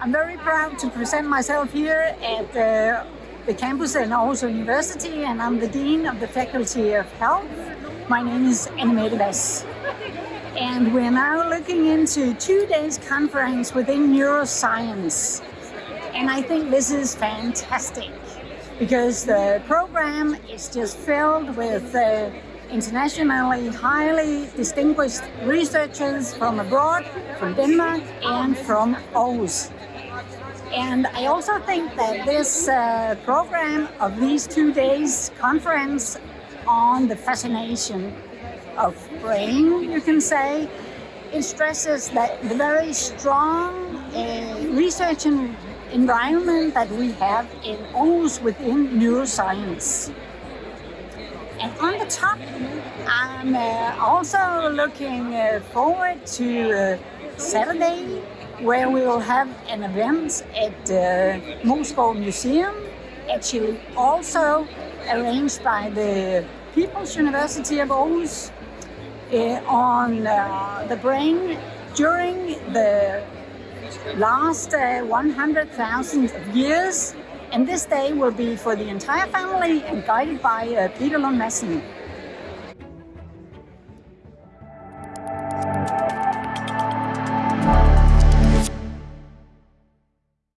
I'm very proud to present myself here at uh, the campus in Aarhus University and I'm the Dean of the Faculty of Health. My name is Annemette Hvas. And we're now looking into two days conference within neuroscience. And I think this is fantastic because the program is just filled with uh, internationally highly distinguished researchers from abroad, from Denmark and from Aarhus. And I also think that this uh, program of these two days conference on the fascination of brain, you can say, it stresses that the very strong uh, research environment that we have in Aarhus within neuroscience. And on the top, I'm uh, also looking uh, forward to uh, Saturday, where we will have an event at the Moesgaard Museum, actually also arranged by the People's University of Aarhus uh, on uh, the brain during the last uh, 100,000 years. And this day will be for the entire family and guided by uh, Peter Lund Madsen.